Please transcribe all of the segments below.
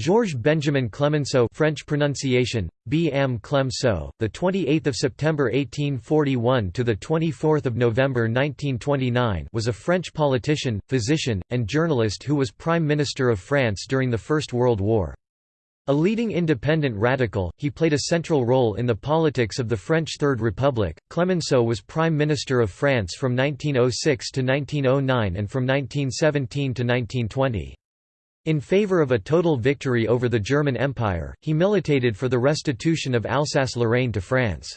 Georges Benjamin Clemenceau French pronunciation B. M. Clemceau, the 28th of September 1841 to the 24th of November 1929 was a French politician, physician, and journalist who was Prime Minister of France during the First World War. A leading independent radical, he played a central role in the politics of the French Third Republic. Clemenceau was Prime Minister of France from 1906 to 1909 and from 1917 to 1920. In favor of a total victory over the German Empire, he militated for the restitution of Alsace-Lorraine to France.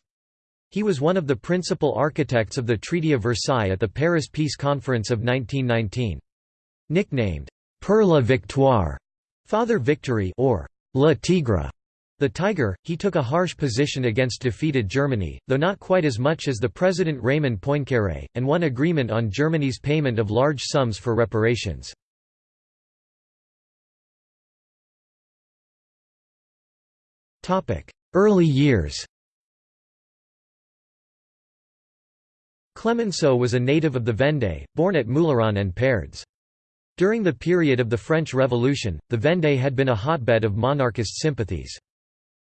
He was one of the principal architects of the Treaty of Versailles at the Paris Peace Conference of 1919. Nicknamed, «Père la Victoire» Father Victory or «Le Tigre», the Tiger, he took a harsh position against defeated Germany, though not quite as much as the President Raymond Poincaré, and won agreement on Germany's payment of large sums for reparations. Early years Clemenceau was a native of the Vendée, born at Mouilleron-en-Pareds. During the period of the French Revolution, the Vendée had been a hotbed of monarchist sympathies.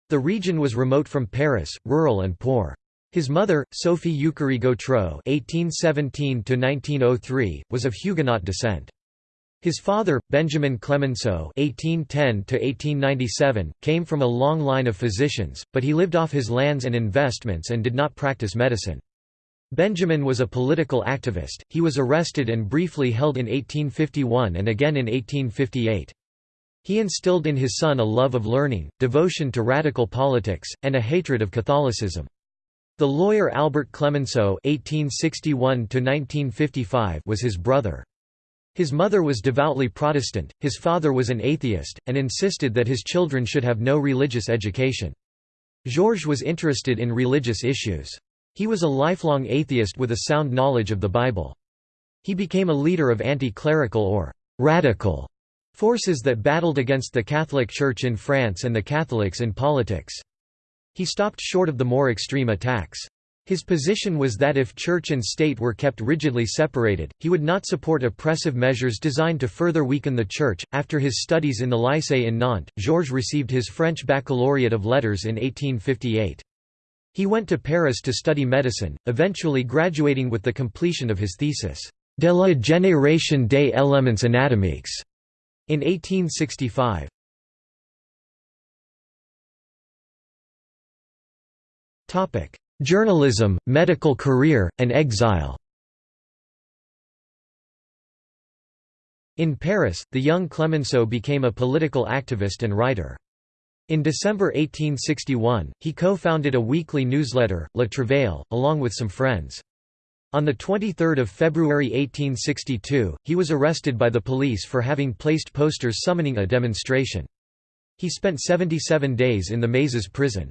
The region was remote from Paris, rural and poor. His mother, Sophie Eucharie Gautreau (1817–1903), was of Huguenot descent. His father, Benjamin Clemenceau (1810–1897), came from a long line of physicians, but he lived off his lands and investments and did not practice medicine. Benjamin was a political activist. He was arrested and briefly held in 1851 and again in 1858. He instilled in his son a love of learning, devotion to radical politics, and a hatred of Catholicism. The lawyer Albert Clemenceau (1861–1955) was his brother. His mother was devoutly Protestant, his father was an atheist, and insisted that his children should have no religious education. Georges was interested in religious issues. He was a lifelong atheist with a sound knowledge of the Bible. He became a leader of anti-clerical or «radical» forces that battled against the Catholic Church in France and the Catholics in politics. He stopped short of the more extreme attacks. His position was that if church and state were kept rigidly separated, he would not support oppressive measures designed to further weaken the church. After his studies in the Lycée in Nantes, Georges received his French Baccalaureate of Letters in 1858. He went to Paris to study medicine, eventually graduating with the completion of his thesis, De la génération des éléments anatomiques, in 1865. Topic: Journalism, medical career, and exile In Paris, the young Clemenceau became a political activist and writer. In December 1861, he co-founded a weekly newsletter, Le Travail, along with some friends. On 23 February 1862, he was arrested by the police for having placed posters summoning a demonstration. He spent 77 days in the Mazas prison.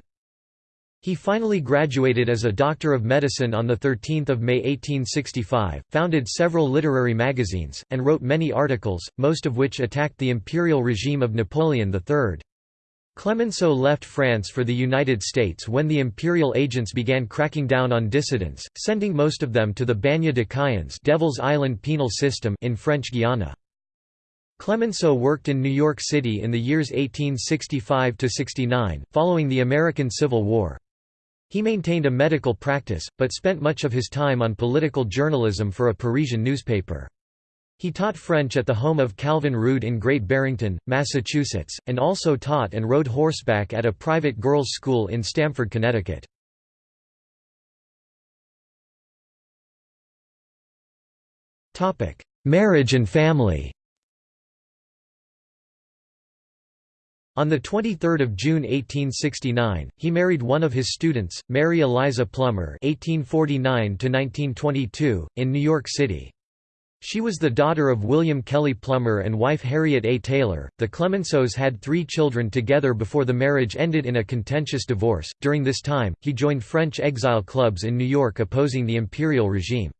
He finally graduated as a Doctor of Medicine on 13 May 1865, founded several literary magazines, and wrote many articles, most of which attacked the imperial regime of Napoleon III. Clemenceau left France for the United States when the imperial agents began cracking down on dissidents, sending most of them to the Bagne de Cayenne Devil's Island penal system in French Guiana. Clemenceau worked in New York City in the years 1865–69, following the American Civil War. He maintained a medical practice, but spent much of his time on political journalism for a Parisian newspaper. He taught French at the home of Calvin Rood in Great Barrington, Massachusetts, and also taught and rode horseback at a private girls' school in Stamford, Connecticut. Marriage and family On 23 June 1869, he married one of his students, Mary Eliza Plummer (1849–1922), in New York City. She was the daughter of William Kelly Plummer and wife Harriet A. Taylor. The Clemenceaus had three children together before the marriage ended in a contentious divorce. During this time, he joined French exile clubs in New York opposing the imperial regime.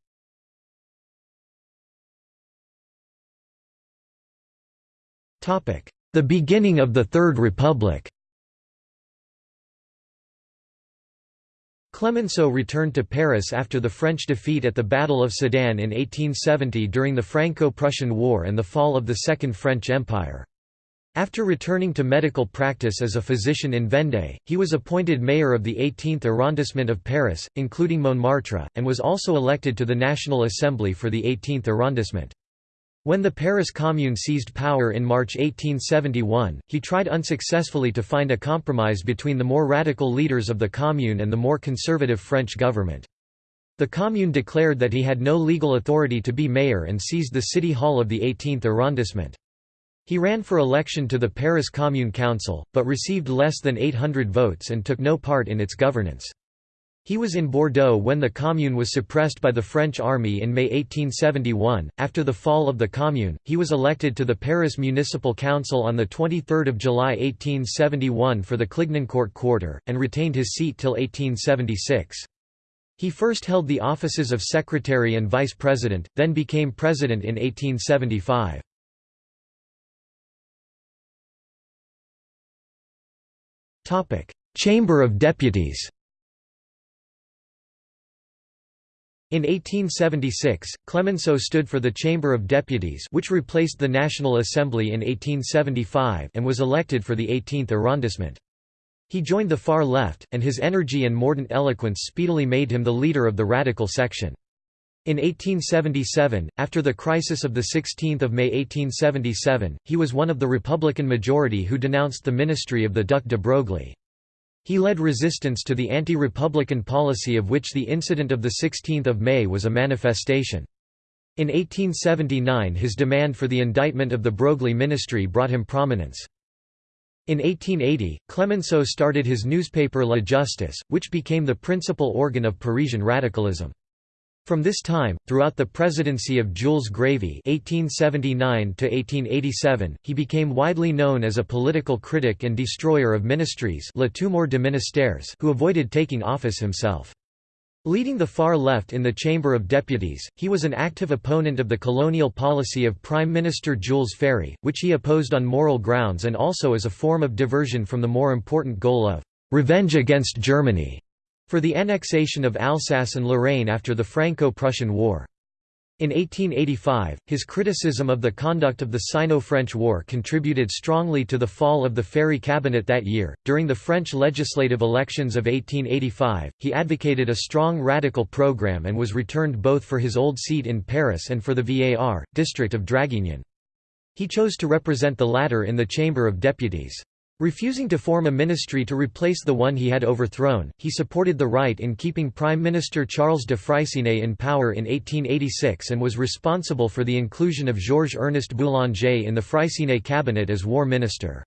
Topic: the beginning of the Third Republic Clemenceau returned to Paris after the French defeat at the Battle of Sedan in 1870 during the Franco-Prussian War and the fall of the Second French Empire. After returning to medical practice as a physician in Vendée, he was appointed mayor of the 18th arrondissement of Paris, including Montmartre, and was also elected to the National Assembly for the 18th arrondissement. When the Paris Commune seized power in March 1871, he tried unsuccessfully to find a compromise between the more radical leaders of the Commune and the more conservative French government. The Commune declared that he had no legal authority to be mayor and seized the city hall of the 18th arrondissement. He ran for election to the Paris Commune Council, but received less than 800 votes and took no part in its governance. He was in Bordeaux when the Commune was suppressed by the French army in May 1871. After the fall of the Commune, he was elected to the Paris Municipal Council on 23 July 1871 for the Clignancourt quarter, and retained his seat till 1876. He first held the offices of secretary and vice president, then became president in 1875. Topic: Chamber of Deputies In 1876, Clemenceau stood for the Chamber of Deputies which replaced the National Assembly in 1875 and was elected for the 18th arrondissement. He joined the far left, and his energy and mordant eloquence speedily made him the leader of the radical section. In 1877, after the crisis of 16 May 1877, he was one of the Republican majority who denounced the ministry of the Duc de Broglie. He led resistance to the anti-republican policy of which the incident of 16 May was a manifestation. In 1879 his demand for the indictment of the Broglie ministry brought him prominence. In 1880, Clemenceau started his newspaper La Justice, which became the principal organ of Parisian radicalism. From this time, throughout the presidency of Jules Grévy (1879–1887), he became widely known as a political critic and destroyer of ministries Le Tombeur de ministères who avoided taking office himself. Leading the far left in the Chamber of Deputies, he was an active opponent of the colonial policy of Prime Minister Jules Ferry, which he opposed on moral grounds and also as a form of diversion from the more important goal of «revenge against Germany» for the annexation of Alsace and Lorraine after the Franco-Prussian War. In 1885, his criticism of the conduct of the Sino-French War contributed strongly to the fall of the Ferry cabinet that year. During the French legislative elections of 1885, he advocated a strong radical program and was returned both for his old seat in Paris and for the Var, district of Draguignan. He chose to represent the latter in the Chamber of Deputies. Refusing to form a ministry to replace the one he had overthrown, he supported the right in keeping Prime Minister Charles de Freycinet in power in 1886 and was responsible for the inclusion of Georges-Ernest Boulanger in the Freycinet cabinet as war minister.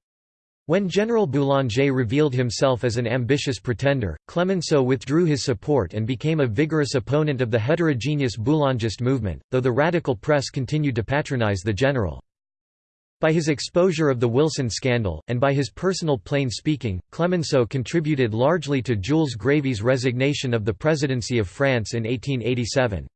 When General Boulanger revealed himself as an ambitious pretender, Clemenceau withdrew his support and became a vigorous opponent of the heterogeneous Boulangist movement, though the radical press continued to patronize the general. By his exposure of the Wilson scandal, and by his personal plain speaking, Clemenceau contributed largely to Jules Grévy's resignation of the presidency of France in 1887.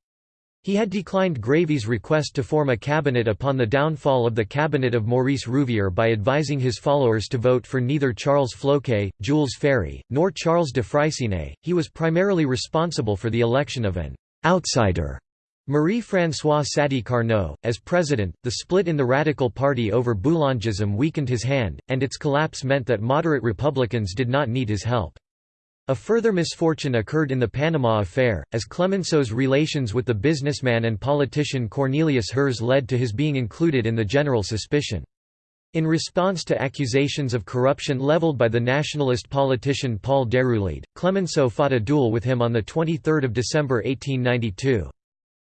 He had declined Grévy's request to form a cabinet upon the downfall of the cabinet of Maurice Rouvier by advising his followers to vote for neither Charles Floquet, Jules Ferry, nor Charles de Freycinet. He was primarily responsible for the election of an outsider Marie-François Sadi Carnot, as president, the split in the Radical Party over Boulangism weakened his hand, and its collapse meant that moderate Republicans did not need his help. A further misfortune occurred in the Panama Affair, as Clemenceau's relations with the businessman and politician Cornelius Herz led to his being included in the general suspicion. In response to accusations of corruption leveled by the nationalist politician Paul Déroulède, Clemenceau fought a duel with him on 23 December 1892.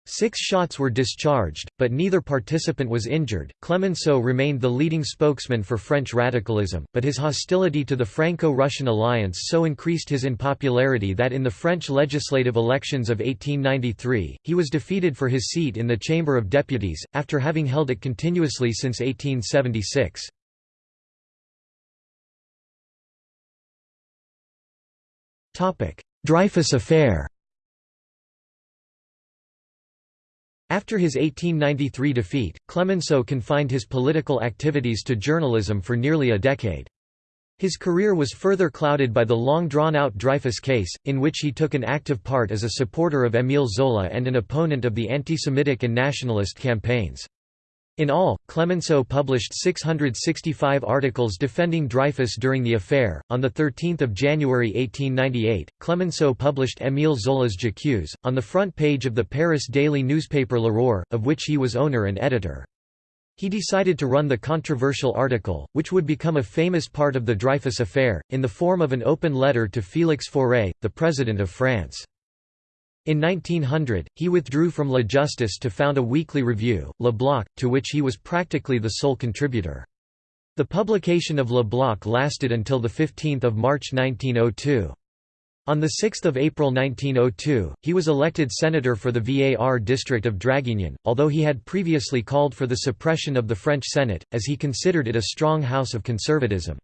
Six shots were discharged, but neither participant was injured. Clemenceau remained the leading spokesman for French radicalism, but his hostility to the Franco Russian alliance so increased his unpopularity that in the French legislative elections of 1893, he was defeated for his seat in the Chamber of Deputies, after having held it continuously since 1876. Dreyfus affair After his 1893 defeat, Clemenceau confined his political activities to journalism for nearly a decade. His career was further clouded by the long drawn-out Dreyfus case, in which he took an active part as a supporter of Émile Zola and an opponent of the anti-Semitic and nationalist campaigns. In all, Clemenceau published 665 articles defending Dreyfus during the affair. On 13 January 1898, Clemenceau published Émile Zola's J'accuse, on the front page of the Paris daily newspaper L'Aurore, of which he was owner and editor. He decided to run the controversial article, which would become a famous part of the Dreyfus affair, in the form of an open letter to Félix Faure, the President of France. In 1900, he withdrew from La Justice to found a weekly review, Le Bloc, to which he was practically the sole contributor. The publication of Le Bloc lasted until 15 March 1902. On 6 April 1902, he was elected senator for the Var district of Draguignan, although he had previously called for the suppression of the French Senate, as he considered it a strong house of conservatism.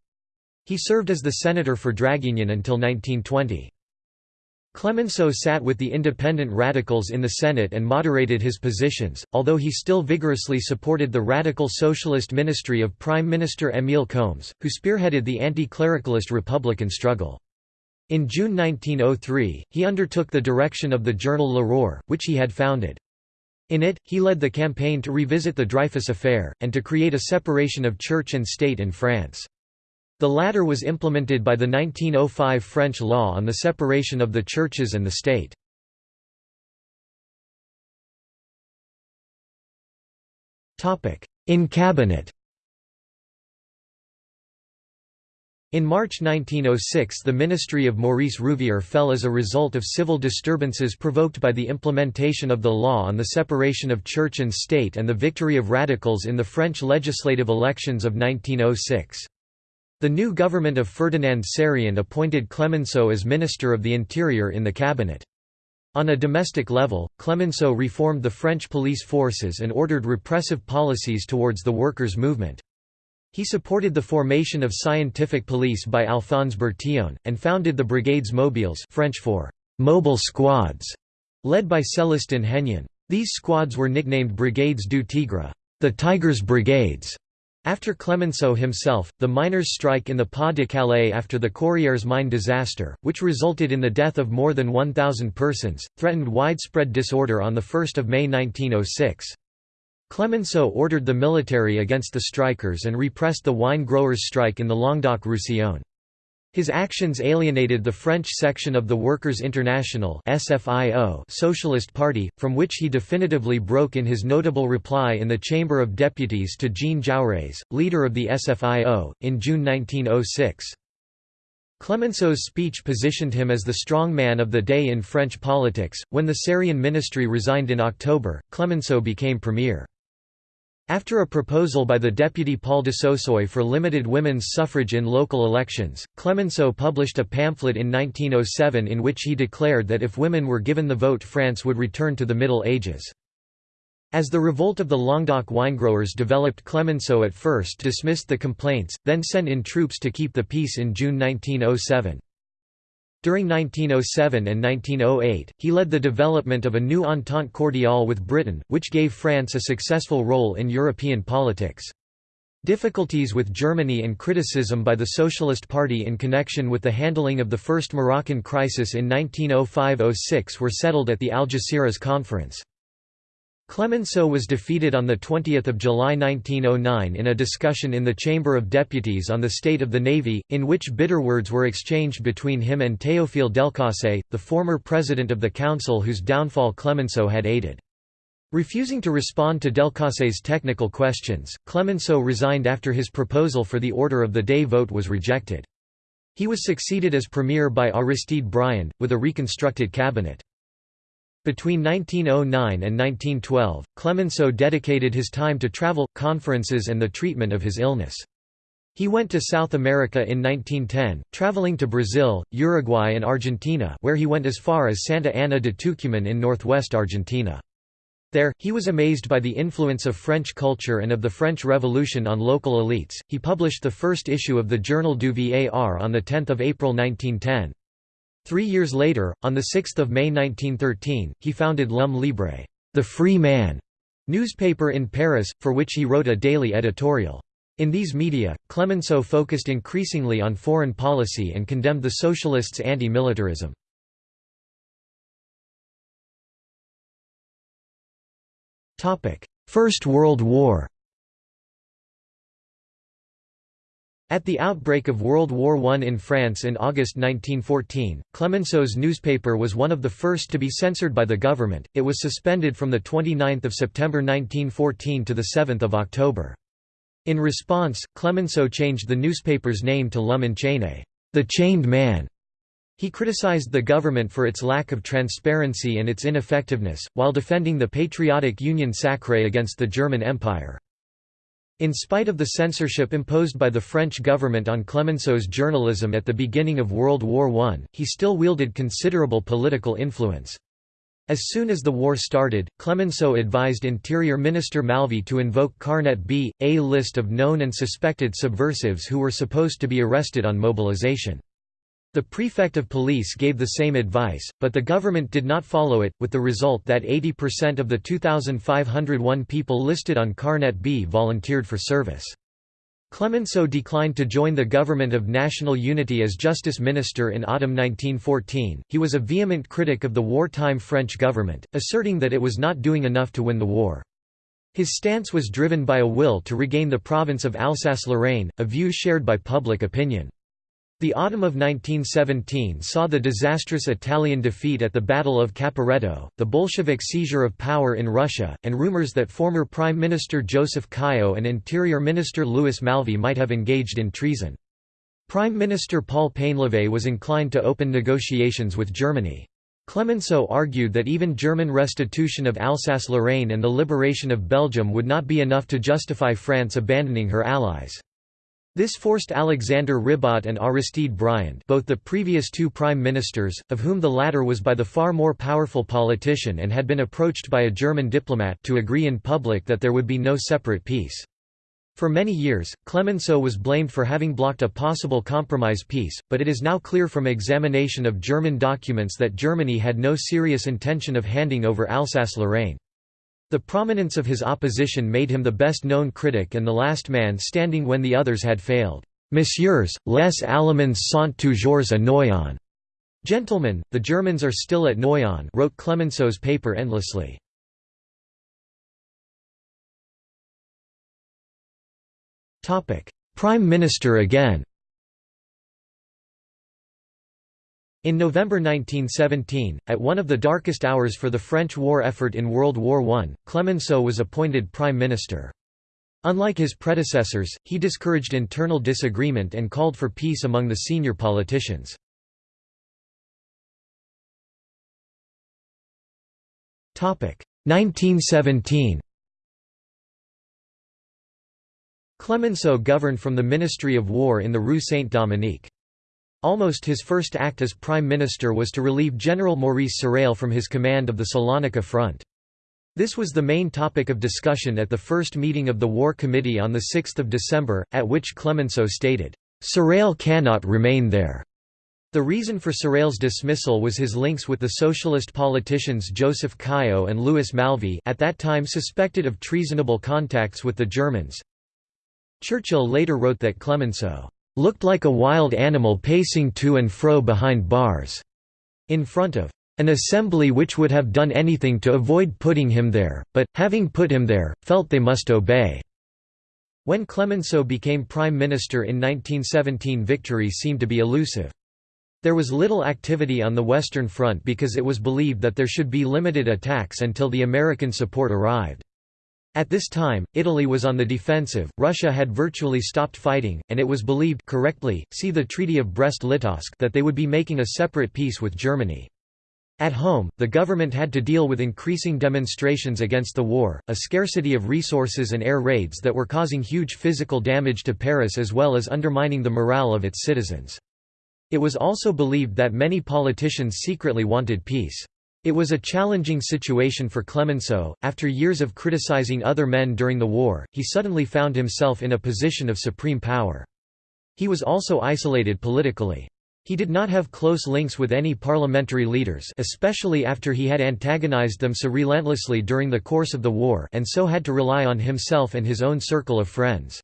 He served as the senator for Draguignan until 1920. Clemenceau sat with the independent radicals in the Senate and moderated his positions, although he still vigorously supported the radical socialist ministry of Prime Minister Émile Combes, who spearheaded the anti-clericalist republican struggle. In June 1903, he undertook the direction of the journal L'Aurore, which he had founded. In it, he led the campaign to revisit the Dreyfus affair, and to create a separation of church and state in France. The latter was implemented by the 1905 French law on the separation of the churches and the state. In cabinet In March 1906 the ministry of Maurice Rouvier fell as a result of civil disturbances provoked by the implementation of the law on the separation of church and state and the victory of radicals in the French legislative elections of 1906. The new government of Ferdinand Sarrien appointed Clemenceau as Minister of the Interior in the cabinet. On a domestic level, Clemenceau reformed the French police forces and ordered repressive policies towards the workers' movement. He supported the formation of scientific police by Alphonse Bertillon, and founded the Brigades Mobiles French for «mobile squads», led by Célestin Hennion. These squads were nicknamed Brigades du Tigre the Tigers Brigades", after Clemenceau himself, the miners' strike in the Pas de Calais after the Courrières mine disaster, which resulted in the death of more than 1,000 persons, threatened widespread disorder on 1 May 1906. Clemenceau ordered the military against the strikers and repressed the wine growers' strike in the Languedoc-Roussillon. His actions alienated the French section of the Workers' International Socialist Party, from which he definitively broke in his notable reply in the Chamber of Deputies to Jean Jaurès, leader of the SFIO, in June 1906. Clemenceau's speech positioned him as the strong man of the day in French politics. When the Sarrien ministry resigned in October, Clemenceau became premier. After a proposal by the deputy Paul Dussaussoy for limited women's suffrage in local elections, Clemenceau published a pamphlet in 1907 in which he declared that if women were given the vote France would return to the Middle Ages. As the revolt of the Languedoc winegrowers developed Clemenceau at first dismissed the complaints, then sent in troops to keep the peace in June 1907. During 1907 and 1908, he led the development of a new Entente cordiale with Britain, which gave France a successful role in European politics. Difficulties with Germany and criticism by the Socialist Party in connection with the handling of the First Moroccan crisis in 1905–06 were settled at the Algeciras Conference. Clemenceau was defeated on 20 July 1909 in a discussion in the Chamber of Deputies on the state of the Navy, in which bitter words were exchanged between him and Théophile Delcassé, the former president of the council whose downfall Clemenceau had aided. Refusing to respond to Delcassé's technical questions, Clemenceau resigned after his proposal for the order of the day vote was rejected. He was succeeded as premier by Aristide Briand, with a reconstructed cabinet. Between 1909 and 1912, Clemenceau dedicated his time to travel, conferences and the treatment of his illness. He went to South America in 1910, traveling to Brazil, Uruguay and Argentina where he went as far as Santa Ana de Tucumán in northwest Argentina. There, he was amazed by the influence of French culture and of the French Revolution on local elites. He published the first issue of the Journal du Var on 10 April 1910. Three years later, on 6 May 1913, he founded L'Homme Libre the Free Man", newspaper in Paris, for which he wrote a daily editorial. In these media, Clemenceau focused increasingly on foreign policy and condemned the socialists' anti-militarism. First World War At the outbreak of World War I in France in August 1914, Clemenceau's newspaper was one of the first to be censored by the government. It was suspended from 29 September 1914 to 7 October. In response, Clemenceau changed the newspaper's name to L'Homme enchaîné, the chained man. He criticized the government for its lack of transparency and its ineffectiveness, while defending the patriotic Union sacrée against the German Empire. In spite of the censorship imposed by the French government on Clemenceau's journalism at the beginning of World War I, he still wielded considerable political influence. As soon as the war started, Clemenceau advised Interior Minister Malvy to invoke Carnet B, a list of known and suspected subversives who were supposed to be arrested on mobilization. The prefect of police gave the same advice, but the government did not follow it, with the result that 80% of the 2,501 people listed on Carnet B volunteered for service. Clemenceau declined to join the government of national unity as justice minister in autumn 1914. He was a vehement critic of the wartime French government, asserting that it was not doing enough to win the war. His stance was driven by a will to regain the province of Alsace-Lorraine, a view shared by public opinion. The autumn of 1917 saw the disastrous Italian defeat at the Battle of Caporetto, the Bolshevik seizure of power in Russia, and rumors that former Prime Minister Joseph Caillaux and Interior Minister Louis Malvy might have engaged in treason. Prime Minister Paul Painlevé was inclined to open negotiations with Germany. Clemenceau argued that even German restitution of Alsace-Lorraine and the liberation of Belgium would not be enough to justify France abandoning her allies. This forced Alexander Ribot and Aristide Briand both the previous two prime ministers, of whom the latter was by the far more powerful politician and had been approached by a German diplomat to agree in public that there would be no separate peace. For many years, Clemenceau was blamed for having blocked a possible compromise peace, but it is now clear from examination of German documents that Germany had no serious intention of handing over Alsace-Lorraine. The prominence of his opposition made him the best-known critic and the last man standing when the others had failed. Messieurs, les Allemands sont toujours à Noyon. Gentlemen, the Germans are still at Noyon wrote Clemenceau's paper endlessly. Prime Minister again In November 1917, at one of the darkest hours for the French war effort in World War I, Clemenceau was appointed prime minister. Unlike his predecessors, he discouraged internal disagreement and called for peace among the senior politicians. Topic 1917. Clemenceau governed from the Ministry of War in the Rue Saint-Dominique. Almost his first act as prime minister was to relieve General Maurice Sarrail from his command of the Salonika front. This was the main topic of discussion at the first meeting of the War Committee on 6 December, at which Clemenceau stated, "'Sarrail cannot remain there'". The reason for Sarrail's dismissal was his links with the socialist politicians Joseph Caillaux and Louis Malvy at that time suspected of treasonable contacts with the Germans. Churchill later wrote that Clemenceau looked like a wild animal pacing to and fro behind bars, in front of an assembly which would have done anything to avoid putting him there, but, having put him there, felt they must obey." When Clemenceau became prime minister in 1917 victory seemed to be elusive. There was little activity on the Western Front because it was believed that there should be limited attacks until the American support arrived. At this time, Italy was on the defensive, Russia had virtually stopped fighting, and it was believed correctly, see the Treaty of Brest-Litovsk that they would be making a separate peace with Germany. At home, the government had to deal with increasing demonstrations against the war, a scarcity of resources and air raids that were causing huge physical damage to Paris as well as undermining the morale of its citizens. It was also believed that many politicians secretly wanted peace. It was a challenging situation for Clemenceau. After years of criticizing other men during the war, he suddenly found himself in a position of supreme power. He was also isolated politically. He did not have close links with any parliamentary leaders especially after he had antagonized them so relentlessly during the course of the war and so had to rely on himself and his own circle of friends.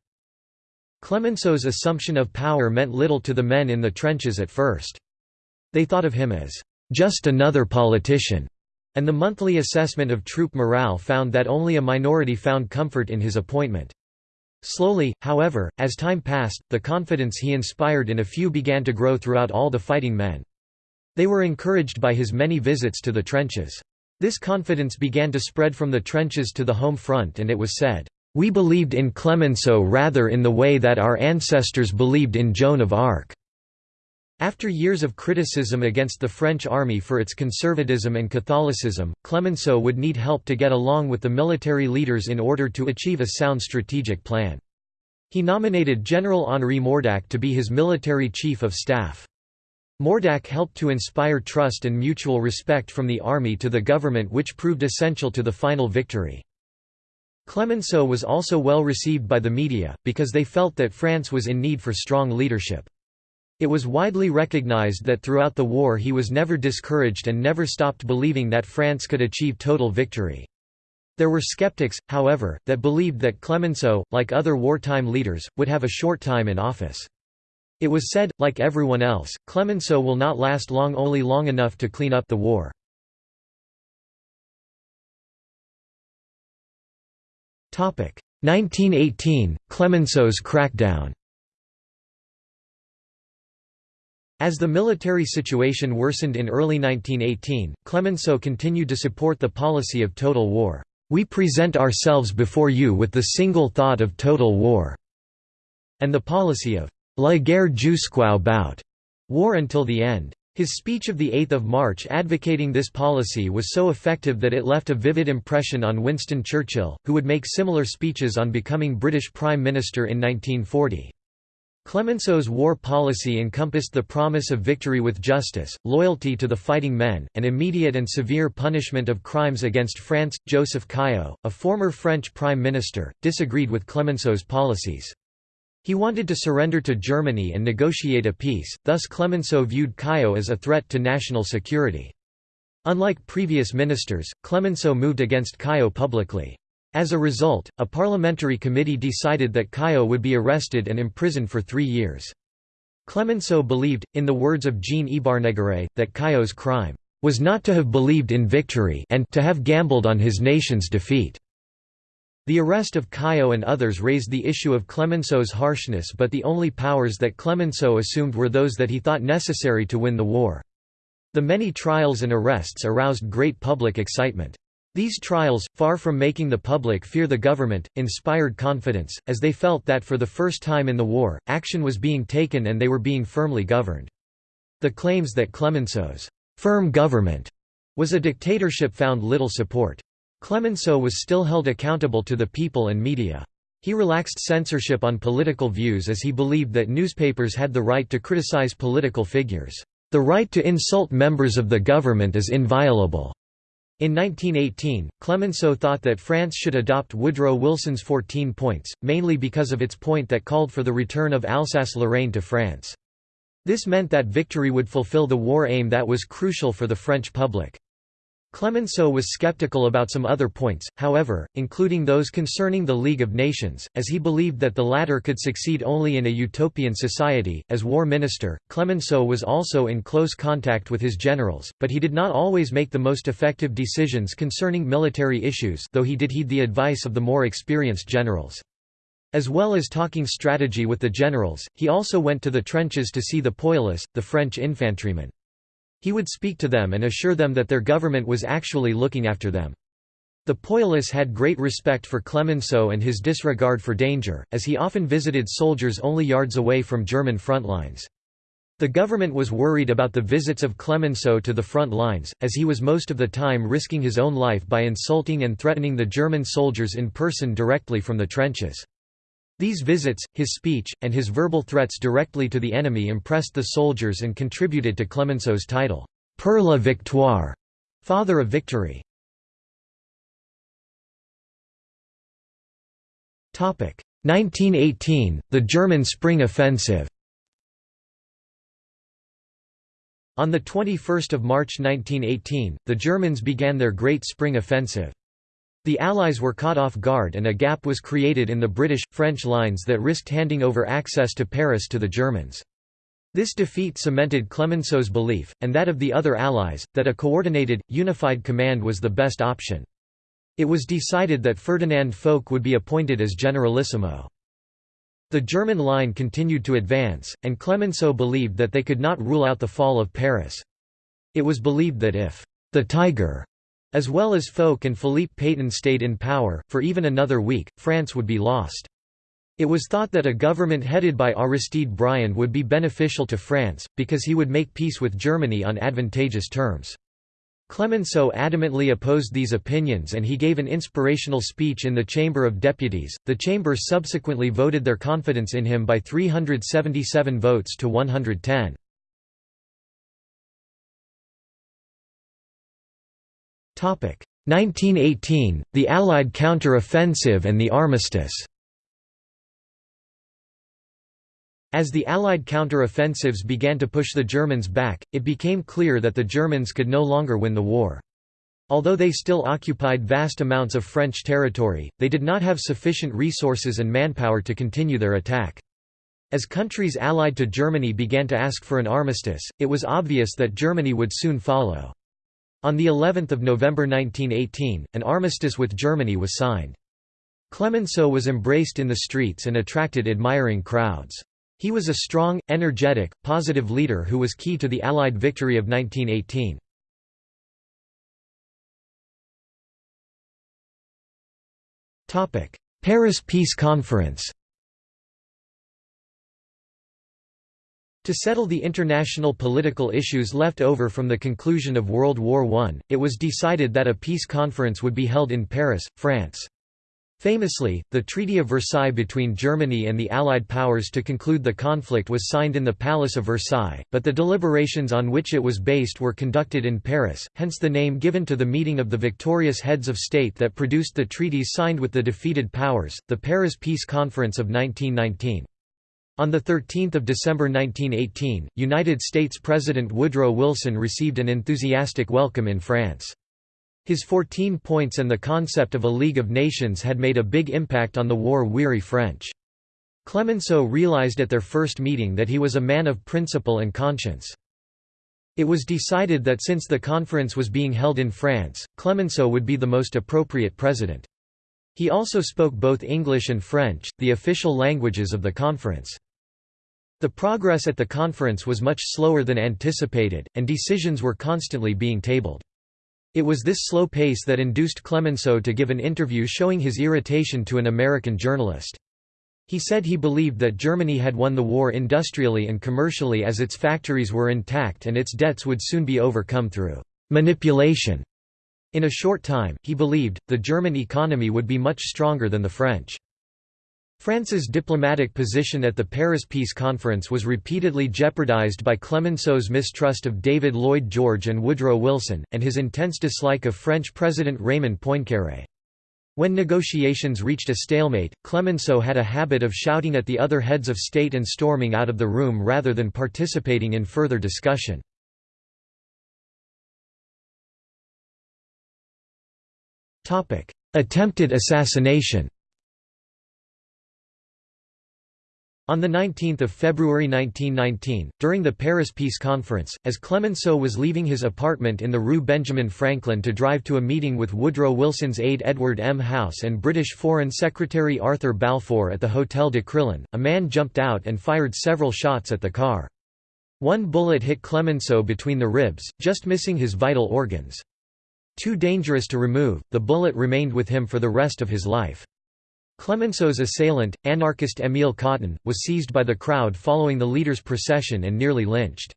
Clemenceau's assumption of power meant little to the men in the trenches at first. They thought of him as just another politician, and the monthly assessment of troop morale found that only a minority found comfort in his appointment. Slowly, however, as time passed, the confidence he inspired in a few began to grow throughout all the fighting men. They were encouraged by his many visits to the trenches. This confidence began to spread from the trenches to the home front and it was said, "...we believed in Clemenceau rather in the way that our ancestors believed in Joan of Arc." After years of criticism against the French army for its conservatism and Catholicism, Clemenceau would need help to get along with the military leaders in order to achieve a sound strategic plan. He nominated General Henri Mordacq to be his military chief of staff. Mordacq helped to inspire trust and mutual respect from the army to the government which proved essential to the final victory. Clemenceau was also well received by the media, because they felt that France was in need for strong leadership. It was widely recognized that throughout the war he was never discouraged and never stopped believing that France could achieve total victory. There were skeptics, however, that believed that Clemenceau, like other wartime leaders, would have a short time in office. It was said, like everyone else, Clemenceau will not last long only long enough to clean up the war. Topic 1918 Clemenceau's crackdown. As the military situation worsened in early 1918, Clemenceau continued to support the policy of total war. We present ourselves before you with the single thought of total war, and the policy of la guerre jusqu'au bout, war until the end. His speech of 8 March advocating this policy was so effective that it left a vivid impression on Winston Churchill, who would make similar speeches on becoming British Prime Minister in 1940. Clemenceau's war policy encompassed the promise of victory with justice, loyalty to the fighting men, and immediate and severe punishment of crimes against France. Joseph Caillaux, a former French prime minister, disagreed with Clemenceau's policies. He wanted to surrender to Germany and negotiate a peace, thus Clemenceau viewed Caillaux as a threat to national security. Unlike previous ministers, Clemenceau moved against Caillaux publicly. As a result, a parliamentary committee decided that Caillaux would be arrested and imprisoned for three years. Clemenceau believed, in the words of Jean Ybarnegaray, that Caillaux's crime was not to have believed in victory and to have gambled on his nation's defeat. The arrest of Caillaux and others raised the issue of Clemenceau's harshness but the only powers that Clemenceau assumed were those that he thought necessary to win the war. The many trials and arrests aroused great public excitement. These trials, far from making the public fear the government, inspired confidence, as they felt that for the first time in the war, action was being taken and they were being firmly governed. The claims that Clemenceau's firm government was a dictatorship found little support. Clemenceau was still held accountable to the people and media. He relaxed censorship on political views as he believed that newspapers had the right to criticize political figures. The right to insult members of the government is inviolable. In 1918, Clemenceau thought that France should adopt Woodrow Wilson's 14 points, mainly because of its point that called for the return of Alsace-Lorraine to France. This meant that victory would fulfill the war aim that was crucial for the French public. Clemenceau was skeptical about some other points, however, including those concerning the League of Nations, as he believed that the latter could succeed only in a utopian society. As war minister, Clemenceau was also in close contact with his generals, but he did not always make the most effective decisions concerning military issues, though he did heed the advice of the more experienced generals. As well as talking strategy with the generals, he also went to the trenches to see the poilus, the French infantrymen. He would speak to them and assure them that their government was actually looking after them. The Poilus had great respect for Clemenceau and his disregard for danger, as he often visited soldiers only yards away from German front lines. The government was worried about the visits of Clemenceau to the front lines, as he was most of the time risking his own life by insulting and threatening the German soldiers in person directly from the trenches. These visits, his speech, and his verbal threats directly to the enemy impressed the soldiers and contributed to Clemenceau's title, Père la Victoire, Father of Victory. Topic 1918, the German Spring Offensive On 21 March 1918, the Germans began their Great Spring Offensive. The Allies were caught off guard and a gap was created in the British, French lines that risked handing over access to Paris to the Germans. This defeat cemented Clemenceau's belief, and that of the other Allies, that a coordinated, unified command was the best option. It was decided that Ferdinand Foch would be appointed as Generalissimo. The German line continued to advance, and Clemenceau believed that they could not rule out the fall of Paris. It was believed that if the Tiger, as well as Foch and Philippe Pétain stayed in power, for even another week, France would be lost. It was thought that a government headed by Aristide Briand would be beneficial to France, because he would make peace with Germany on advantageous terms. Clemenceau adamantly opposed these opinions and he gave an inspirational speech in the Chamber of Deputies. The Chamber subsequently voted their confidence in him by 377 votes to 110. 1918, the Allied counter-offensive and the armistice. As the Allied counter-offensives began to push the Germans back, it became clear that the Germans could no longer win the war. Although they still occupied vast amounts of French territory, they did not have sufficient resources and manpower to continue their attack. As countries allied to Germany began to ask for an armistice, it was obvious that Germany would soon follow. On the 11th of November 1918, an armistice with Germany was signed. Clemenceau was embraced in the streets and attracted admiring crowds. He was a strong, energetic, positive leader who was key to the Allied victory of 1918. Paris Peace Conference To settle the international political issues left over from the conclusion of World War I, it was decided that a peace conference would be held in Paris, France. Famously, the Treaty of Versailles between Germany and the Allied powers to conclude the conflict was signed in the Palace of Versailles, but the deliberations on which it was based were conducted in Paris, hence the name given to the meeting of the victorious heads of state that produced the treaties signed with the defeated powers, the Paris Peace Conference of 1919. On 13 December 1918, United States President Woodrow Wilson received an enthusiastic welcome in France. His 14 points and the concept of a League of Nations had made a big impact on the war-weary French. Clemenceau realized at their first meeting that he was a man of principle and conscience. It was decided that since the conference was being held in France, Clemenceau would be the most appropriate president. He also spoke both English and French, the official languages of the conference. The progress at the conference was much slower than anticipated, and decisions were constantly being tabled. It was this slow pace that induced Clemenceau to give an interview showing his irritation to an American journalist. He said he believed that Germany had won the war industrially and commercially as its factories were intact and its debts would soon be overcome through manipulation. In a short time, he believed, the German economy would be much stronger than the French. France's diplomatic position at the Paris Peace Conference was repeatedly jeopardized by Clemenceau's mistrust of David Lloyd George and Woodrow Wilson, and his intense dislike of French President Raymond Poincaré. When negotiations reached a stalemate, Clemenceau had a habit of shouting at the other heads of state and storming out of the room rather than participating in further discussion. Attempted assassination On 19 February 1919, during the Paris Peace Conference, as Clemenceau was leaving his apartment in the Rue Benjamin Franklin to drive to a meeting with Woodrow Wilson's aide Edward M. House and British Foreign Secretary Arthur Balfour at the Hotel de Crillon, a man jumped out and fired several shots at the car. One bullet hit Clemenceau between the ribs, just missing his vital organs. Too dangerous to remove, the bullet remained with him for the rest of his life. Clemenceau's assailant, anarchist Émile Cottin, was seized by the crowd following the leader's procession and nearly lynched.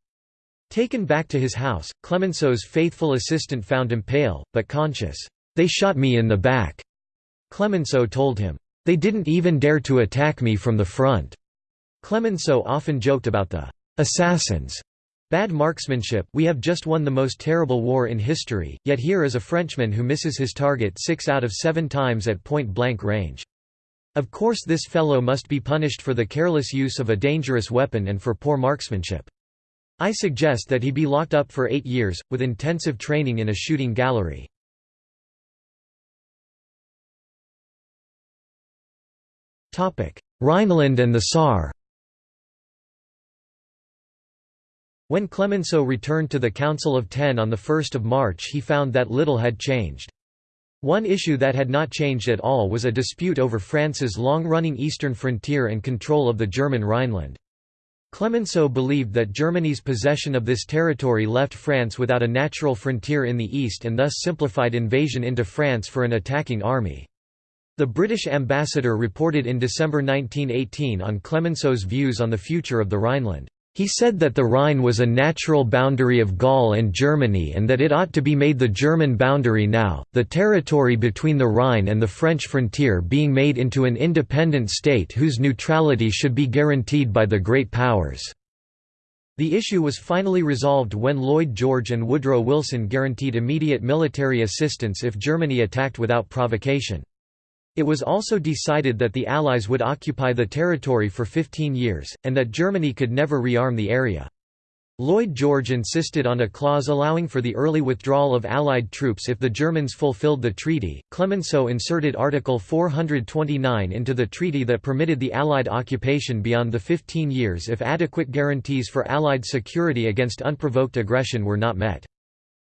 Taken back to his house, Clemenceau's faithful assistant found him pale, but conscious. "'They shot me in the back,' Clemenceau told him. "'They didn't even dare to attack me from the front.' Clemenceau often joked about the "'assassins' Bad marksmanship we have just won the most terrible war in history, yet here is a Frenchman who misses his target six out of seven times at point-blank range. Of course this fellow must be punished for the careless use of a dangerous weapon and for poor marksmanship. I suggest that he be locked up for eight years, with intensive training in a shooting gallery. Rhineland and the Saar When Clemenceau returned to the Council of Ten on 1 March he found that little had changed. One issue that had not changed at all was a dispute over France's long-running eastern frontier and control of the German Rhineland. Clemenceau believed that Germany's possession of this territory left France without a natural frontier in the east and thus simplified invasion into France for an attacking army. The British ambassador reported in December 1918 on Clemenceau's views on the future of the Rhineland. He said that the Rhine was a natural boundary of Gaul and Germany and that it ought to be made the German boundary now, the territory between the Rhine and the French frontier being made into an independent state whose neutrality should be guaranteed by the great powers. The issue was finally resolved when Lloyd George and Woodrow Wilson guaranteed immediate military assistance if Germany attacked without provocation. It was also decided that the Allies would occupy the territory for 15 years, and that Germany could never rearm the area. Lloyd George insisted on a clause allowing for the early withdrawal of Allied troops if the Germans fulfilled the treaty. Clemenceau inserted Article 429 into the treaty that permitted the Allied occupation beyond the 15 years if adequate guarantees for Allied security against unprovoked aggression were not met.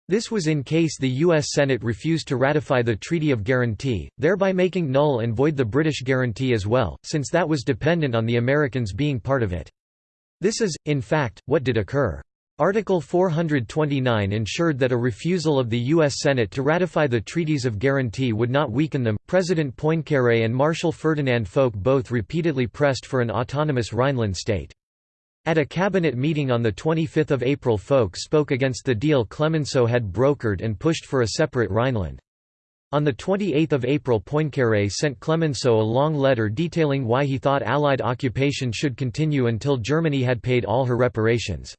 This was in case the U.S. Senate refused to ratify the Treaty of Guarantee, thereby making null and void the British guarantee as well, since that was dependent on the Americans being part of it. This is, in fact, what did occur. Article 429 ensured that a refusal of the U.S. Senate to ratify the treaties of guarantee would not weaken them. President Poincaré and Marshal Ferdinand Foch both repeatedly pressed for an autonomous Rhineland state. At a cabinet meeting on 25 April Foch spoke against the deal Clemenceau had brokered and pushed for a separate Rhineland. On 28 April Poincaré sent Clemenceau a long letter detailing why he thought Allied occupation should continue until Germany had paid all her reparations.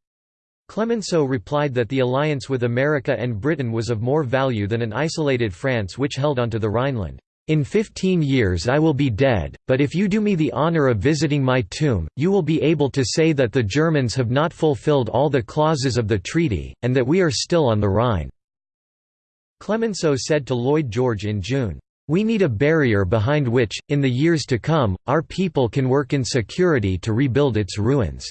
Clemenceau replied that the alliance with America and Britain was of more value than an isolated France which held onto the Rhineland. In fifteen years I will be dead, but if you do me the honor of visiting my tomb, you will be able to say that the Germans have not fulfilled all the clauses of the treaty, and that we are still on the Rhine." Clemenceau said to Lloyd George in June, "...we need a barrier behind which, in the years to come, our people can work in security to rebuild its ruins.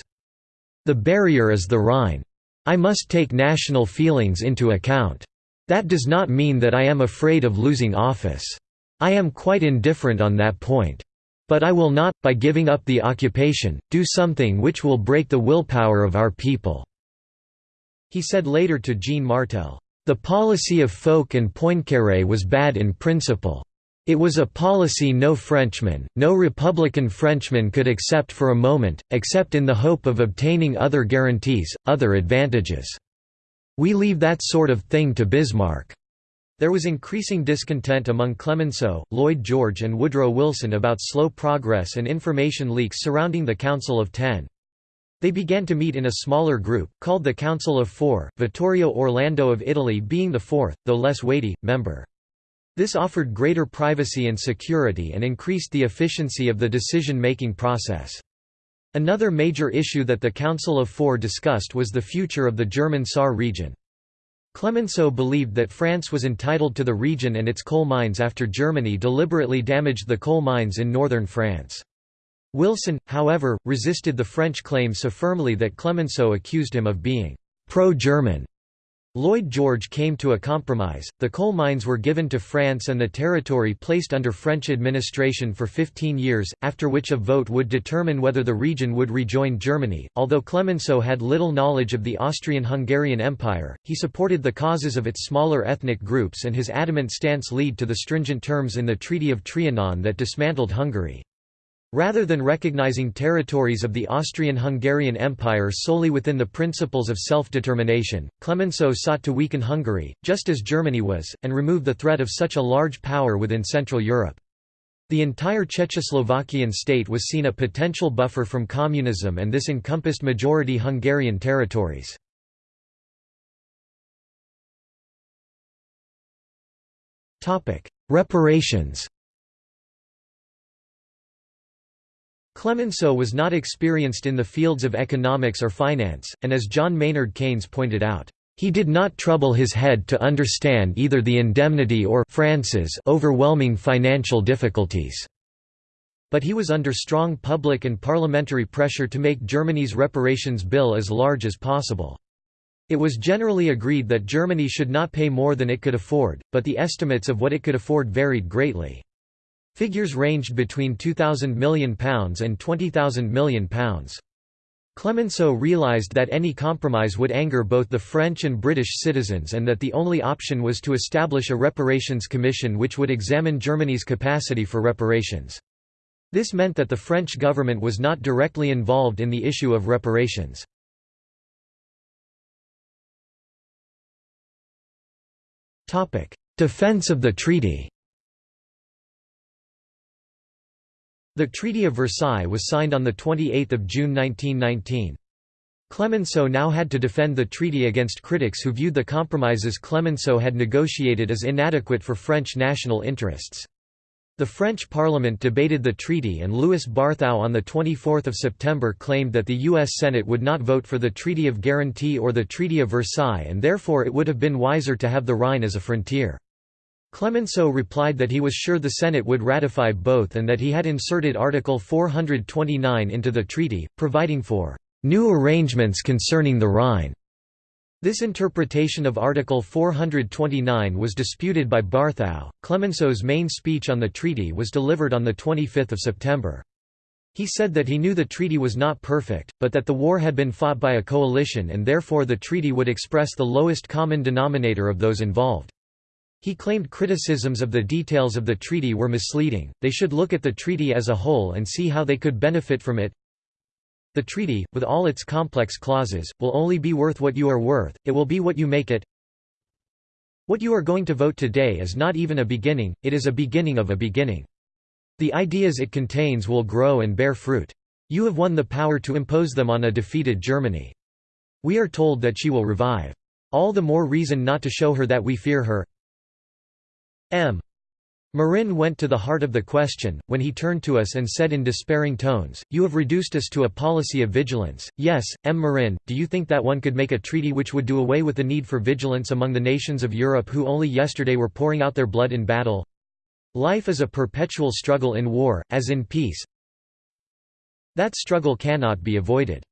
The barrier is the Rhine. I must take national feelings into account. That does not mean that I am afraid of losing office." I am quite indifferent on that point. But I will not, by giving up the occupation, do something which will break the willpower of our people." He said later to Jean Martet, "...the policy of Foch and Poincaré was bad in principle. It was a policy no Frenchman, no Republican Frenchman could accept for a moment, except in the hope of obtaining other guarantees, other advantages. We leave that sort of thing to Bismarck." There was increasing discontent among Clemenceau, Lloyd George and Woodrow Wilson about slow progress and information leaks surrounding the Council of Ten. They began to meet in a smaller group, called the Council of Four, Vittorio Orlando of Italy being the fourth, though less weighty, member. This offered greater privacy and security and increased the efficiency of the decision-making process. Another major issue that the Council of Four discussed was the future of the German Saar region. Clemenceau believed that France was entitled to the region and its coal mines after Germany deliberately damaged the coal mines in northern France. Wilson, however, resisted the French claim so firmly that Clemenceau accused him of being pro-German Lloyd George came to a compromise, the coal mines were given to France and the territory placed under French administration for 15 years, after which a vote would determine whether the region would rejoin Germany. Although Clemenceau had little knowledge of the Austrian-Hungarian Empire, he supported the causes of its smaller ethnic groups and his adamant stance lead to the stringent terms in the Treaty of Trianon that dismantled Hungary. Rather than recognizing territories of the Austrian-Hungarian Empire solely within the principles of self-determination, Clemenceau sought to weaken Hungary, just as Germany was, and remove the threat of such a large power within Central Europe. The entire Czechoslovakian state was seen a potential buffer from communism and this encompassed majority Hungarian territories. Reparations Clemenceau was not experienced in the fields of economics or finance, and as John Maynard Keynes pointed out, he did not trouble his head to understand either the indemnity or France's overwhelming financial difficulties. But he was under strong public and parliamentary pressure to make Germany's reparations bill as large as possible. It was generally agreed that Germany should not pay more than it could afford, but the estimates of what it could afford varied greatly. Figures ranged between £2,000 million and £20,000 million. Clemenceau realized that any compromise would anger both the French and British citizens and that the only option was to establish a reparations commission which would examine Germany's capacity for reparations. This meant that the French government was not directly involved in the issue of reparations. Defense of the treaty The Treaty of Versailles was signed on 28 June 1919. Clemenceau now had to defend the treaty against critics who viewed the compromises Clemenceau had negotiated as inadequate for French national interests. The French parliament debated the treaty and Louis Barthou on 24 September claimed that the U.S. Senate would not vote for the Treaty of Guarantee or the Treaty of Versailles and therefore it would have been wiser to have the Rhine as a frontier. Clemenceau replied that he was sure the Senate would ratify both and that he had inserted Article 429 into the treaty, providing for new arrangements concerning the Rhine. This interpretation of Article 429 was disputed by Barthou. Clemenceau's main speech on the treaty was delivered on 25 September. He said that he knew the treaty was not perfect, but that the war had been fought by a coalition and therefore the treaty would express the lowest common denominator of those involved. He claimed criticisms of the details of the treaty were misleading, they should look at the treaty as a whole and see how they could benefit from it. The treaty, with all its complex clauses, will only be worth what you are worth, it will be what you make it. What you are going to vote today is not even a beginning, it is a beginning of a beginning. The ideas it contains will grow and bear fruit. You have won the power to impose them on a defeated Germany. We are told that she will revive. All the more reason not to show her that we fear her. M. Marin went to the heart of the question, when he turned to us and said in despairing tones, You have reduced us to a policy of vigilance. Yes, M. Marin, do you think that one could make a treaty which would do away with the need for vigilance among the nations of Europe who only yesterday were pouring out their blood in battle? Life is a perpetual struggle in war, as in peace. That struggle cannot be avoided.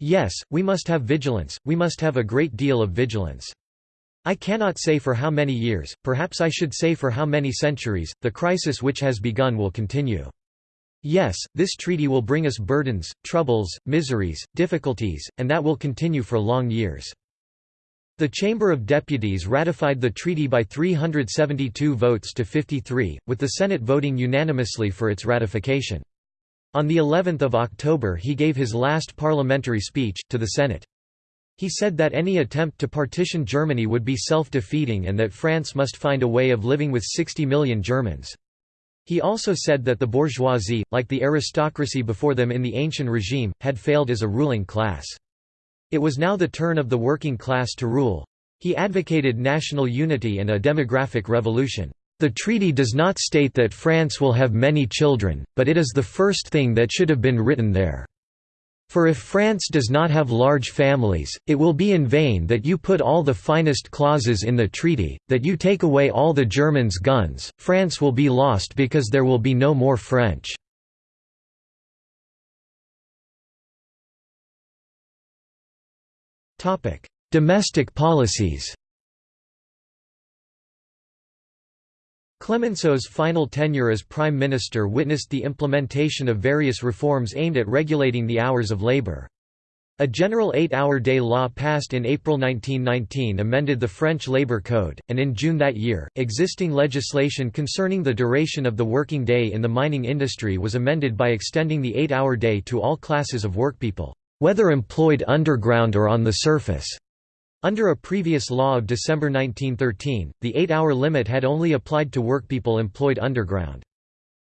Yes, we must have vigilance, we must have a great deal of vigilance. I cannot say for how many years, perhaps I should say for how many centuries, the crisis which has begun will continue. Yes, this treaty will bring us burdens, troubles, miseries, difficulties, and that will continue for long years. The Chamber of Deputies ratified the treaty by 372 votes to 53, with the Senate voting unanimously for its ratification. On the 11th of October he gave his last parliamentary speech, to the Senate. He said that any attempt to partition Germany would be self-defeating and that France must find a way of living with 60 million Germans. He also said that the bourgeoisie, like the aristocracy before them in the ancient regime, had failed as a ruling class. It was now the turn of the working class to rule. He advocated national unity and a demographic revolution. The treaty does not state that France will have many children, but it is the first thing that should have been written there. For if France does not have large families, it will be in vain that you put all the finest clauses in the treaty, that you take away all the Germans' guns, France will be lost because there will be no more French. Domestic policies Clemenceau's final tenure as Prime Minister witnessed the implementation of various reforms aimed at regulating the hours of labor. A general eight-hour day law passed in April 1919 amended the French Labour Code, and in June that year, existing legislation concerning the duration of the working day in the mining industry was amended by extending the eight-hour day to all classes of workpeople, whether employed underground or on the surface. Under a previous law of December 1913, the eight-hour limit had only applied to workpeople employed underground.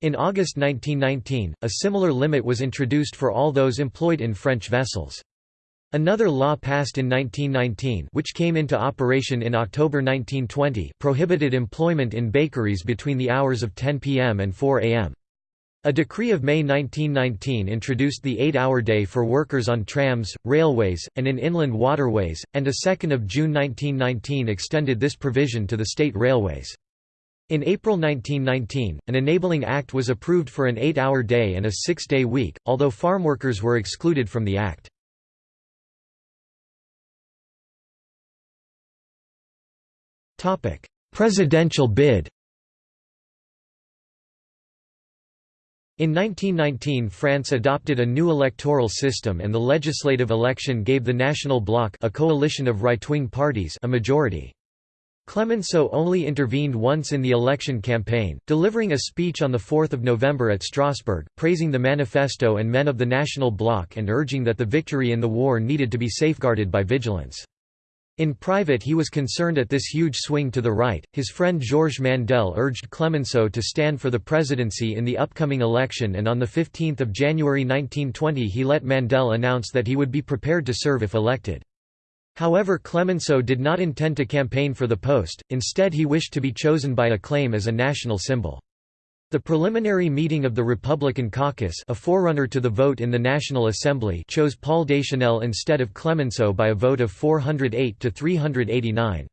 In August 1919, a similar limit was introduced for all those employed in French vessels. Another law passed in 1919 which came into operation in October 1920 prohibited employment in bakeries between the hours of 10 p.m. and 4 a.m. A decree of May 1919 introduced the eight-hour day for workers on trams, railways, and in inland waterways, and a 2 June 1919 extended this provision to the state railways. In April 1919, an enabling act was approved for an eight-hour day and a six-day week, although farmworkers were excluded from the act. Presidential bid In 1919 France adopted a new electoral system and the legislative election gave the National Bloc a coalition of right-wing parties a majority. Clemenceau only intervened once in the election campaign, delivering a speech on 4 November at Strasbourg, praising the manifesto and men of the National Bloc and urging that the victory in the war needed to be safeguarded by vigilance. In private he was concerned at this huge swing to the right. His friend Georges Mandel urged Clemenceau to stand for the presidency in the upcoming election and on 15 January 1920 he let Mandel announce that he would be prepared to serve if elected. However Clemenceau did not intend to campaign for the post, instead he wished to be chosen by acclaim as a national symbol. The preliminary meeting of the Republican caucus a forerunner to the vote in the National Assembly chose Paul Deschanel instead of Clemenceau by a vote of 408 to 389.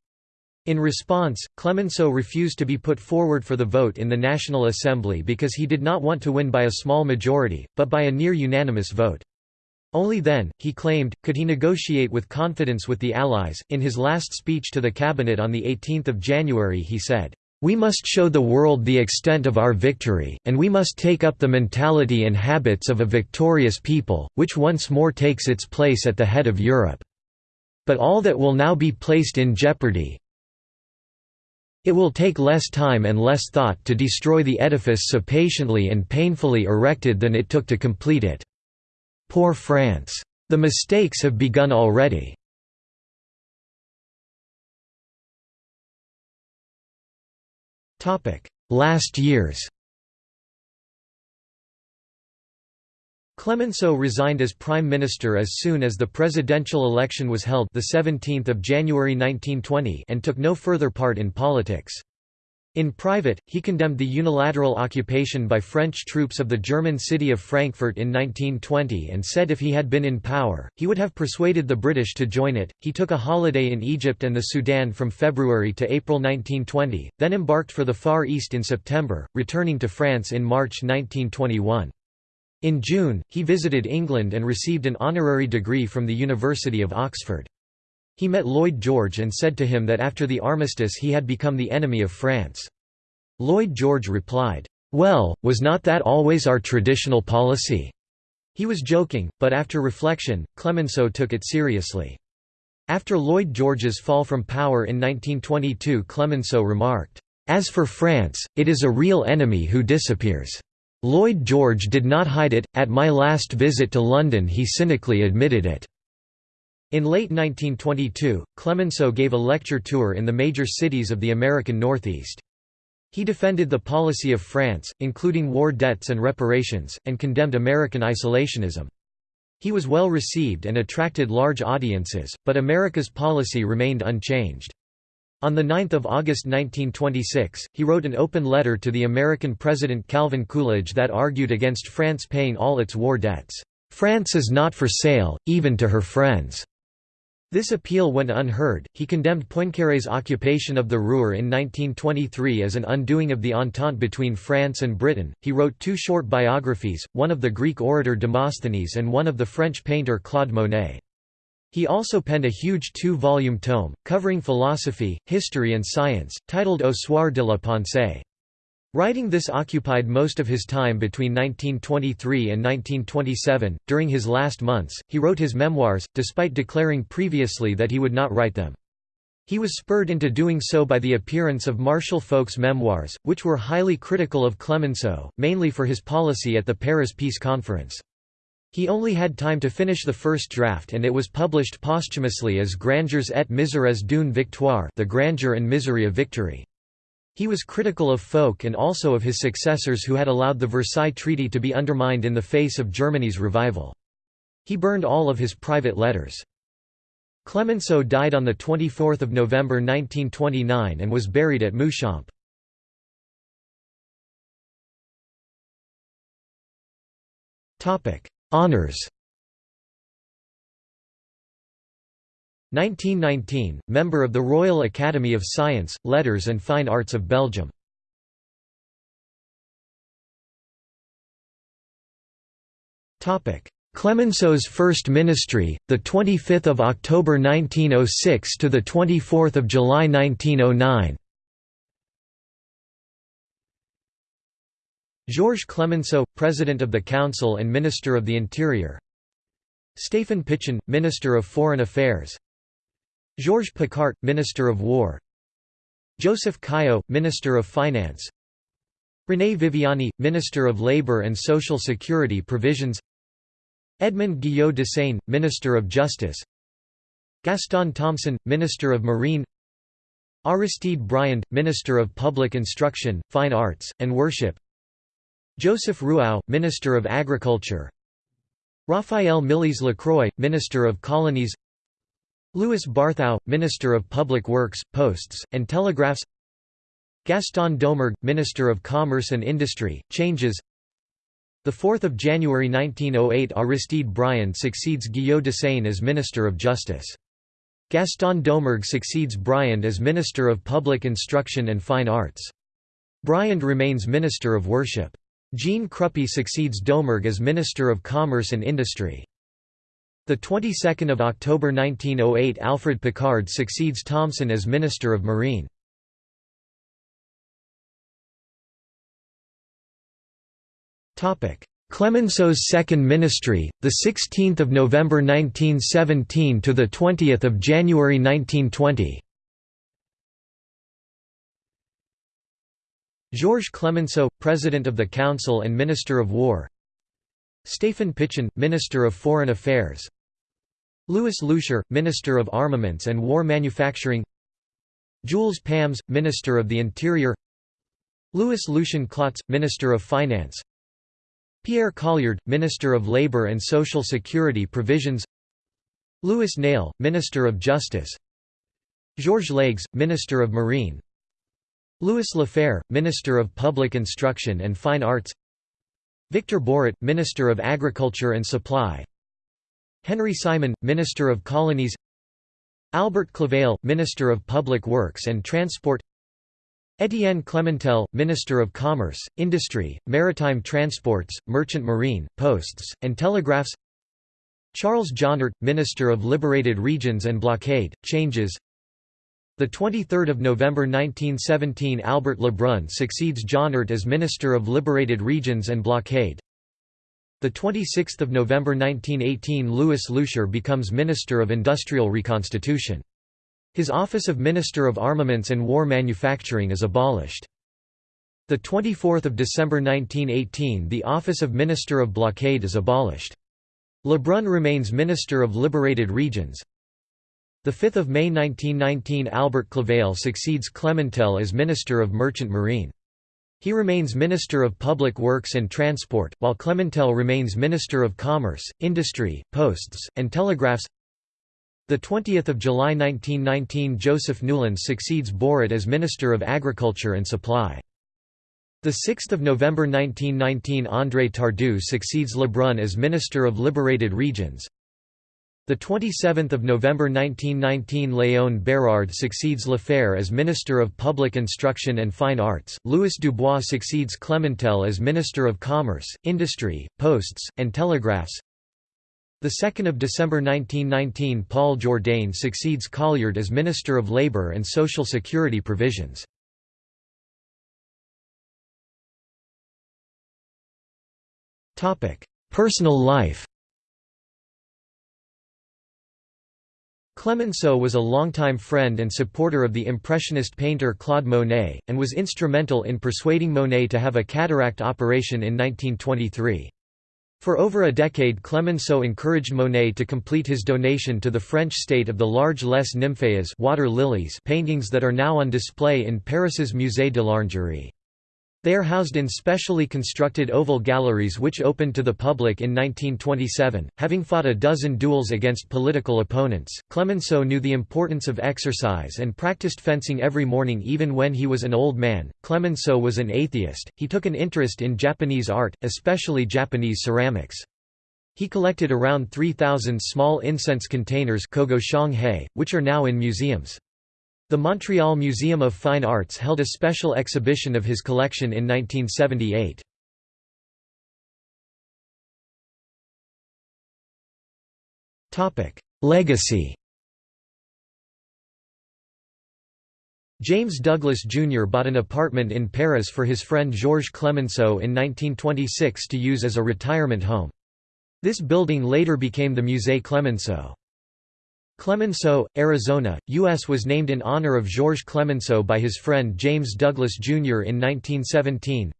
In response, Clemenceau refused to be put forward for the vote in the National Assembly because he did not want to win by a small majority, but by a near-unanimous vote. Only then, he claimed, could he negotiate with confidence with the Allies. In his last speech to the cabinet on 18 January he said, we must show the world the extent of our victory, and we must take up the mentality and habits of a victorious people, which once more takes its place at the head of Europe. But all that will now be placed in jeopardy it will take less time and less thought to destroy the edifice so patiently and painfully erected than it took to complete it. Poor France! The mistakes have begun already. Last years Clemenceau resigned as prime minister as soon as the presidential election was held the 17th of January 1920 and took no further part in politics. In private, he condemned the unilateral occupation by French troops of the German city of Frankfurt in 1920 and said if he had been in power, he would have persuaded the British to join it. He took a holiday in Egypt and the Sudan from February to April 1920, then embarked for the Far East in September, returning to France in March 1921. In June, he visited England and received an honorary degree from the University of Oxford. He met Lloyd George and said to him that after the armistice he had become the enemy of France. Lloyd George replied, "'Well, was not that always our traditional policy?' He was joking, but after reflection, Clemenceau took it seriously. After Lloyd George's fall from power in 1922 Clemenceau remarked, "'As for France, it is a real enemy who disappears. Lloyd George did not hide it, at my last visit to London he cynically admitted it.' In late 1922, Clemenceau gave a lecture tour in the major cities of the American Northeast. He defended the policy of France, including war debts and reparations, and condemned American isolationism. He was well received and attracted large audiences, but America's policy remained unchanged. On 9 August 1926, he wrote an open letter to the American President Calvin Coolidge that argued against France paying all its war debts. "'France is not for sale, even to her friends. This appeal went unheard. He condemned Poincaré's occupation of the Ruhr in 1923 as an undoing of the Entente between France and Britain. He wrote two short biographies, one of the Greek orator Demosthenes and one of the French painter Claude Monet. He also penned a huge two-volume tome, covering philosophy, history and science, titled Au soir de la pensée. Writing this occupied most of his time between 1923 and 1927. During his last months, he wrote his memoirs, despite declaring previously that he would not write them. He was spurred into doing so by the appearance of Marshal Foch's memoirs, which were highly critical of Clemenceau, mainly for his policy at the Paris Peace Conference. He only had time to finish the first draft and it was published posthumously as Grandeurs et misères d'une victoire the grandeur and misery of victory. He was critical of Foch and also of his successors who had allowed the Versailles Treaty to be undermined in the face of Germany's revival. He burned all of his private letters. Clemenceau died on 24 November 1929 and was buried at Mouchamps. Honours 1919, member of the Royal Academy of Science, Letters and Fine Arts of Belgium. Clemenceau's first ministry, the 25th of October 1906 to the 24th of July 1909. Georges Clemenceau, President of the Council and Minister of the Interior Stéphane Pichon, Minister of Foreign Affairs Georges Picquart, Minister of War. Joseph Caillaux, Minister of Finance. René Viviani, Minister of Labour and Social Security Provisions. Edmond Guyot-Dessaigne, Minister of Justice. Gaston Thomson, Minister of Marine. Aristide Briand, Minister of Public Instruction, Fine Arts, and Worship. Joseph Ruau, Minister of Agriculture. Raphael Milliès-Lacroix, Minister of Colonies Louis Barthou, Minister of Public Works, Posts, and Telegraphs Gaston Doumergue, Minister of Commerce and Industry, changes 4 January 1908 Aristide Briand succeeds Guyot-Dessaigne as Minister of Justice. Gaston Doumergue succeeds Briand as Minister of Public Instruction and Fine Arts. Briand remains Minister of Worship. Jean Cruppi succeeds Doumergue as Minister of Commerce and Industry. The 22nd of October 1908 Alfred Picard succeeds Thomson as Minister of Marine. Topic: Clemenceau's second ministry, the 16th of November 1917 to the 20th of January 1920. Georges Clemenceau, President of the Council and Minister of War Stéphane Pichon, Minister of Foreign Affairs Louis Loucheur, Minister of Armaments and War Manufacturing Jules Pams, Minister of the Interior Louis Lucien Klotz, Minister of Finance Pierre Colliard, Minister of Labour and Social Security Provisions Louis Nail, Minister of Justice Georges Leygues, Minister of Marine Louis Lafferre, Minister of Public Instruction and Fine Arts Victor Boret, Minister of Agriculture and Supply Henry Simon, Minister of Colonies Albert Claveille, Minister of Public Works and Transport Étienne Clementel, Minister of Commerce, Industry, Maritime Transports, Merchant Marine, Posts, and Telegraphs Charles Jonnart, Minister of Liberated Regions and Blockade, changes 23 November 1917 Albert Lebrun succeeds Jonnart as Minister of Liberated Regions and Blockade the 26th of November 1918 Louis Loucheur becomes Minister of Industrial Reconstitution. His office of Minister of Armaments and War Manufacturing is abolished. The 24th of December 1918 the office of Minister of Blockade is abolished. Lebrun remains Minister of Liberated Regions. The 5th of May 1919 Albert Claveille succeeds Clementel as Minister of Merchant Marine. He remains Minister of Public Works and Transport, while Clementel remains Minister of Commerce, Industry, Posts, and Telegraphs. The 20th of July 1919 Joseph Noulens succeeds Boret as Minister of Agriculture and Supply. The 6th of November 1919 André Tardieu succeeds Lebrun as Minister of Liberated Regions. The 27th of November 1919 Léon Bérard succeeds Lafferre as Minister of Public Instruction and Fine Arts. Louis Dubois succeeds Clementel as Minister of Commerce, Industry, Posts, and Telegraphs. The 2nd of December 1919 Paul Jourdain succeeds Colliard as Minister of Labour and Social Security Provisions. Topic: Personal life. Clemenceau was a longtime friend and supporter of the Impressionist painter Claude Monet, and was instrumental in persuading Monet to have a cataract operation in 1923. For over a decade Clemenceau encouraged Monet to complete his donation to the French state of the large Les Nymphéas water lilies paintings that are now on display in Paris's Musée de l'Orangerie. They are housed in specially constructed oval galleries which opened to the public in 1927. Having fought a dozen duels against political opponents, Clemenceau knew the importance of exercise and practiced fencing every morning even when he was an old man. Clemenceau was an atheist. He took an interest in Japanese art, especially Japanese ceramics. He collected around 3,000 small incense containers which are now in museums. The Montreal Museum of Fine Arts held a special exhibition of his collection in 1978. Legacy James Douglas Jr. bought an apartment in Paris for his friend Georges Clemenceau in 1926 to use as a retirement home. This building later became the Musée Clemenceau. Clemenceau, Arizona, U.S. was named in honor of Georges Clemenceau by his friend James Douglas Jr. in 1917.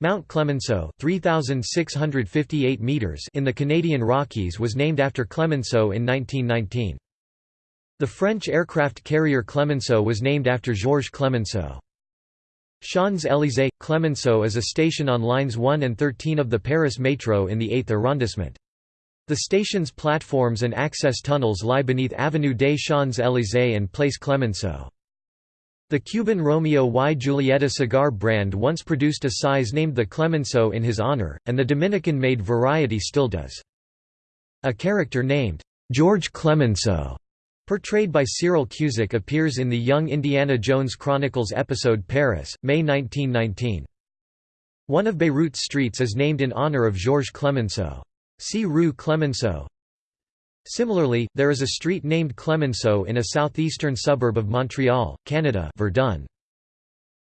Mount Clemenceau 3,658 meters in the Canadian Rockies was named after Clemenceau in 1919. The French aircraft carrier Clemenceau was named after Georges Clemenceau. Champs-Élysées – Clemenceau is a station on lines 1 and 13 of the Paris Métro in the 8th arrondissement. The station's platforms and access tunnels lie beneath Avenue des Champs-Élysées and Place Clemenceau. The Cuban Romeo y Julieta cigar brand once produced a size named the Clemenceau in his honor, and the Dominican-made variety still does. A character named, George Clemenceau Portrayed by Cyril Cusack appears in the Young Indiana Jones Chronicles episode Paris, May 1919. One of Beirut's streets is named in honor of Georges Clemenceau. See Rue Clemenceau. Similarly, there is a street named Clemenceau in a southeastern suburb of Montreal, Canada Verdun.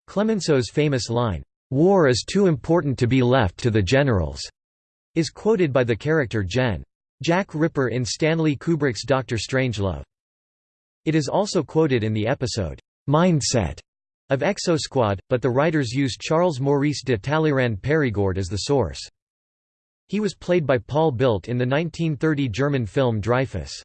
Clemenceau's famous line, "'War is too important to be left to the generals' is quoted by the character Gen. Jack Ripper in Stanley Kubrick's Doctor Strangelove. It is also quoted in the episode, "'Mindset' of Exosquad, but the writers used Charles Maurice de Talleyrand Périgord as the source. He was played by Paul Bildt in the 1930 German film Dreyfus.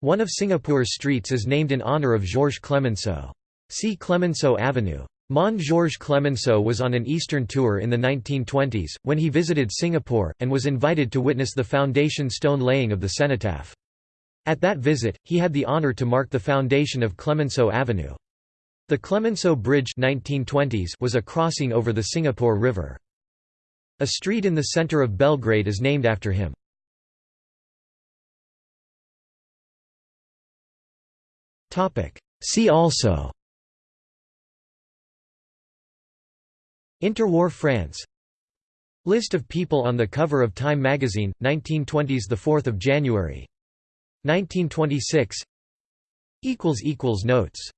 One of Singapore's streets is named in honour of Georges Clemenceau. See Clemenceau Avenue. Mon Georges Clemenceau was on an Eastern tour in the 1920s, when he visited Singapore, and was invited to witness the foundation stone laying of the cenotaph. At that visit, he had the honor to mark the foundation of Clemenceau Avenue. The Clemenceau Bridge 1920s was a crossing over the Singapore River. A street in the center of Belgrade is named after him. See also Interwar France List of people on the cover of Time magazine, 1920s 4 January. 1926 Notes